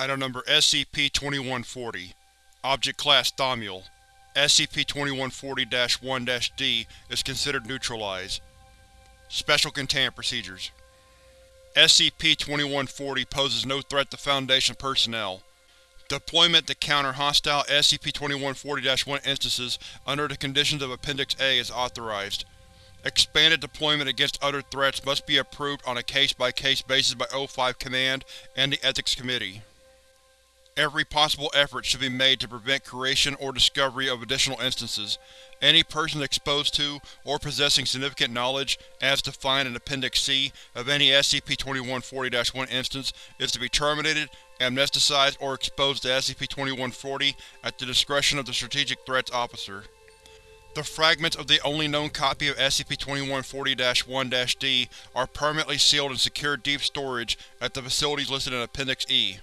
Item Number SCP-2140 Object Class Thaumiel SCP-2140-1-D is considered neutralized. Special Containment Procedures SCP-2140 poses no threat to Foundation personnel. Deployment to counter hostile SCP-2140-1 instances under the conditions of Appendix A is authorized. Expanded deployment against other threats must be approved on a case-by-case -case basis by O5 Command and the Ethics Committee. Every possible effort should be made to prevent creation or discovery of additional instances. Any person exposed to, or possessing significant knowledge, as defined in Appendix C, of any SCP-2140-1 instance is to be terminated, amnesticized, or exposed to SCP-2140 at the discretion of the Strategic Threats Officer. The fragments of the only known copy of SCP-2140-1-D are permanently sealed in secure deep storage at the facilities listed in Appendix E.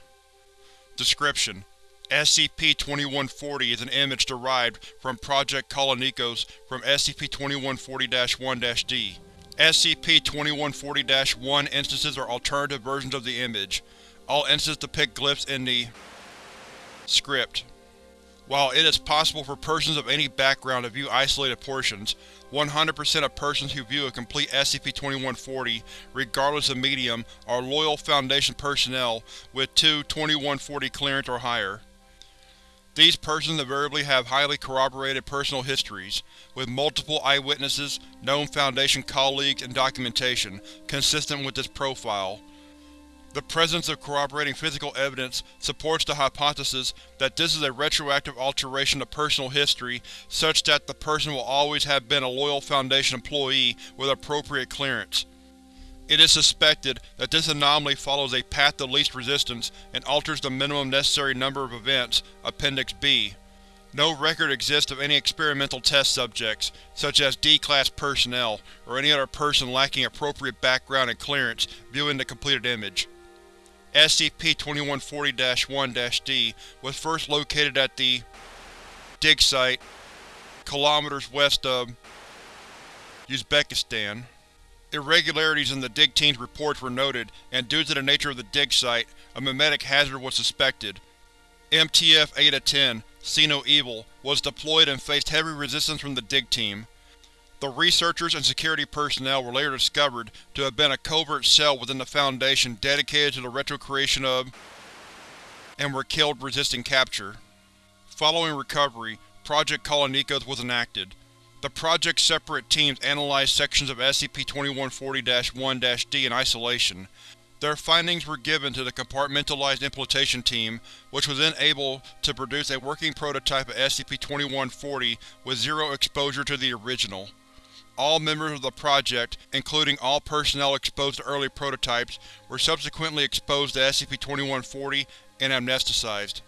Description: SCP-2140 is an image derived from Project Kolonikos from SCP-2140-1-D. SCP-2140-1 instances are alternative versions of the image. All instances depict glyphs in the script. While it is possible for persons of any background to view isolated portions, 100% of persons who view a complete SCP-2140, regardless of medium, are loyal Foundation personnel with two 2140 clearance or higher. These persons invariably have highly corroborated personal histories, with multiple eyewitnesses, known Foundation colleagues, and documentation, consistent with this profile. The presence of corroborating physical evidence supports the hypothesis that this is a retroactive alteration of personal history such that the person will always have been a loyal Foundation employee with appropriate clearance. It is suspected that this anomaly follows a path of least resistance and alters the minimum necessary number of events, Appendix B. No record exists of any experimental test subjects, such as D-Class personnel or any other person lacking appropriate background and clearance, viewing the completed image. SCP-2140-1-D was first located at the dig site, kilometers west of Uzbekistan. Irregularities in the dig team's reports were noted, and due to the nature of the dig site, a memetic hazard was suspected. MTF Eta-10, See No Evil, was deployed and faced heavy resistance from the dig team. The researchers and security personnel were later discovered to have been a covert cell within the Foundation dedicated to the retrocreation of and were killed resisting capture. Following recovery, Project Kolonikos was enacted. The project's separate teams analyzed sections of SCP-2140-1-D in isolation. Their findings were given to the Compartmentalized Implementation Team, which was then able to produce a working prototype of SCP-2140 with zero exposure to the original. All members of the project, including all personnel exposed to early prototypes, were subsequently exposed to SCP-2140 and amnesticized.